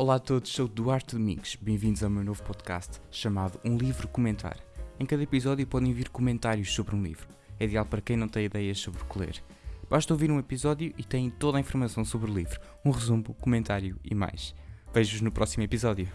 Olá a todos, sou Duarte Domingos. Bem-vindos ao meu novo podcast chamado Um Livro Comentar. Em cada episódio podem vir comentários sobre um livro. É ideal para quem não tem ideias sobre o que ler. Basta ouvir um episódio e têm toda a informação sobre o livro, um resumo, comentário e mais. Vejo-vos no próximo episódio.